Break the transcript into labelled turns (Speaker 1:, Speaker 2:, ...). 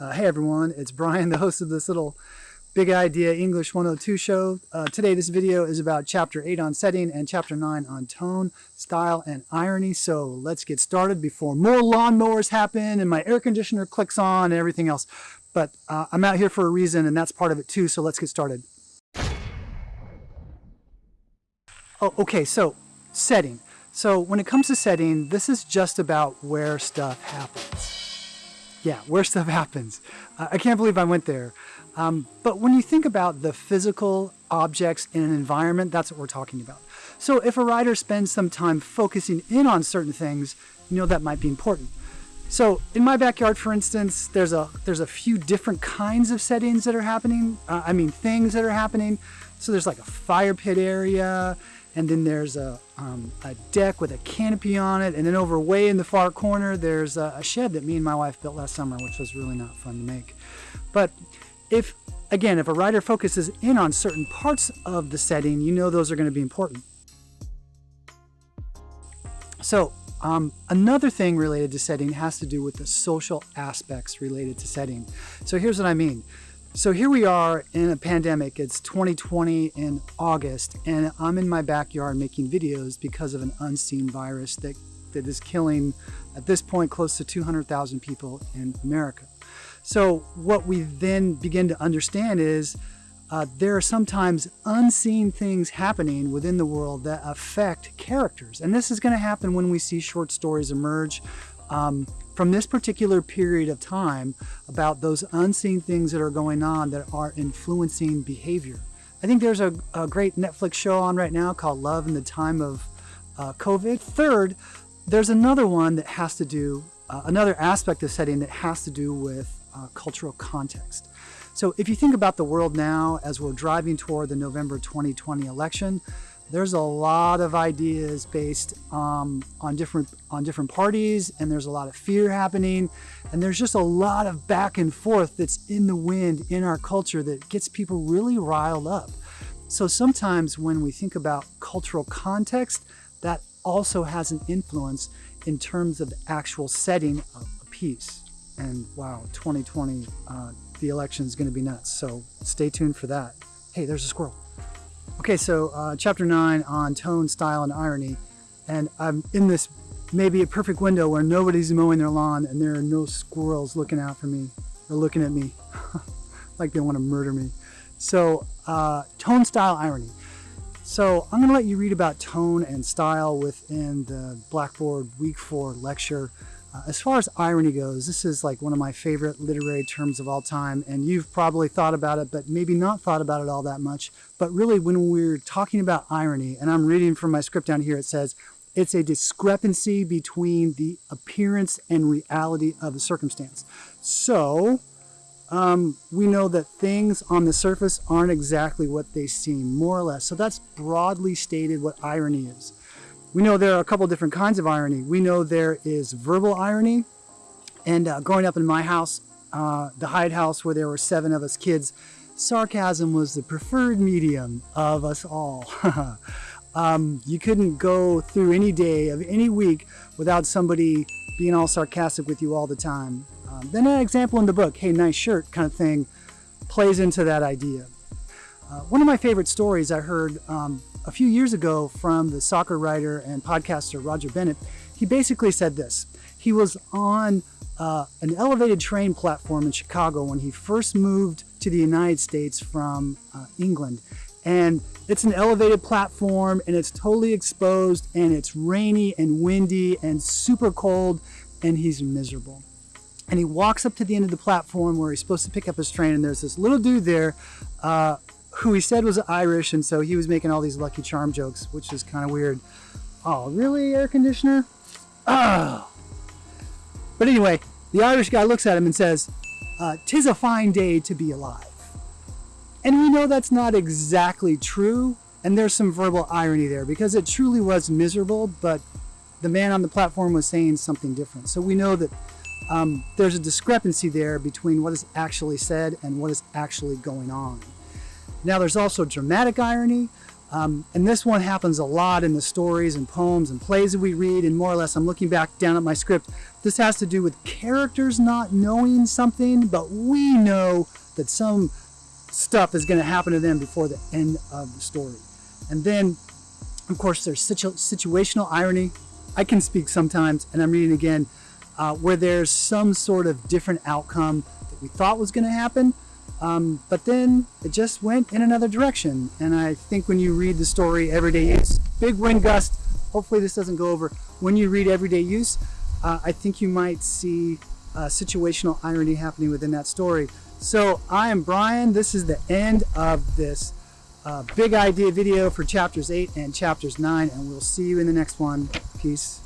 Speaker 1: Uh, hey everyone, it's Brian, the host of this little Big Idea English 102 show. Uh, today this video is about chapter 8 on setting and chapter 9 on tone, style, and irony. So let's get started before more lawnmowers happen and my air conditioner clicks on and everything else. But uh, I'm out here for a reason and that's part of it too, so let's get started. Oh, okay, so setting. So when it comes to setting, this is just about where stuff happens. Yeah, where stuff happens. Uh, I can't believe I went there. Um, but when you think about the physical objects in an environment, that's what we're talking about. So if a writer spends some time focusing in on certain things, you know that might be important. So in my backyard, for instance, there's a there's a few different kinds of settings that are happening. Uh, I mean, things that are happening. So there's like a fire pit area, and then there's a, um, a deck with a canopy on it. And then over way in the far corner there's a, a, shed that me and my wife built last summer which was really not fun to make. But if again if a writer focuses in on certain parts of the setting you know those are going to be important. So um, another thing related to setting has to do with the social aspects related to setting. So here's what I mean so here we are in a pandemic. It's 2020 in August, and I'm in my backyard making videos because of an unseen virus that, that is killing, at this point, close to 200,000 people in America. So what we then begin to understand is uh, there are sometimes unseen things happening within the world that affect characters. And this is going to happen when we see short stories emerge um, from this particular period of time about those unseen things that are going on that are influencing behavior. I think there's a, a great Netflix show on right now called Love in the Time of uh, COVID. Third, there's another one that has to do, uh, another aspect of setting that has to do with uh, cultural context. So if you think about the world now as we're driving toward the November 2020 election, there's a lot of ideas based um, on different on different parties and there's a lot of fear happening and there's just a lot of back and forth that's in the wind in our culture that gets people really riled up. So sometimes when we think about cultural context that also has an influence in terms of the actual setting of a piece. And wow 2020 uh, the election is going to be nuts so stay tuned for that. Hey there's a squirrel Okay, so uh, chapter 9 on tone, style, and irony. And I'm in this maybe a perfect window where nobody's mowing their lawn and there are no squirrels looking out for me or looking at me like they want to murder me. So uh, tone, style, irony. So I'm going to let you read about tone and style within the Blackboard Week 4 lecture. Uh, as far as irony goes, this is like one of my favorite literary terms of all time, and you've probably thought about it, but maybe not thought about it all that much. But really, when we're talking about irony, and I'm reading from my script down here, it says, it's a discrepancy between the appearance and reality of a circumstance. So, um, we know that things on the surface aren't exactly what they seem, more or less. So that's broadly stated what irony is. We know there are a couple different kinds of irony. We know there is verbal irony. And uh, growing up in my house, uh, the Hyde house where there were seven of us kids, sarcasm was the preferred medium of us all. um, you couldn't go through any day of any week without somebody being all sarcastic with you all the time. Um, then an example in the book, hey, nice shirt kind of thing, plays into that idea. Uh, one of my favorite stories I heard um, a few years ago from the soccer writer and podcaster Roger Bennett. He basically said this. He was on uh, an elevated train platform in Chicago when he first moved to the United States from uh, England. And it's an elevated platform and it's totally exposed and it's rainy and windy and super cold and he's miserable. And he walks up to the end of the platform where he's supposed to pick up his train and there's this little dude there uh, who he said was Irish, and so he was making all these Lucky Charm jokes, which is kind of weird. Oh, really, air conditioner? Oh. But anyway, the Irish guy looks at him and says, uh, "Tis a fine day to be alive." And we know that's not exactly true, and there's some verbal irony there because it truly was miserable, but the man on the platform was saying something different. So we know that um, there's a discrepancy there between what is actually said and what is actually going on. Now there's also dramatic irony. Um, and this one happens a lot in the stories and poems and plays that we read. And more or less, I'm looking back down at my script. This has to do with characters not knowing something, but we know that some stuff is going to happen to them before the end of the story. And then, of course, there's situ- situational irony. I can speak sometimes, and I'm reading again, uh, where there's some sort of different outcome that we thought was going to happen, um, but then it just went in another direction. And I think when you read the story, Everyday Use, big wind gust, hopefully this doesn't go over. When you read Everyday Use, uh, I think you might see uh, situational irony happening within that story. So I am Brian. This is the end of this uh, big idea video for chapters 8 and chapters 9, and we'll see you in the next one. Peace.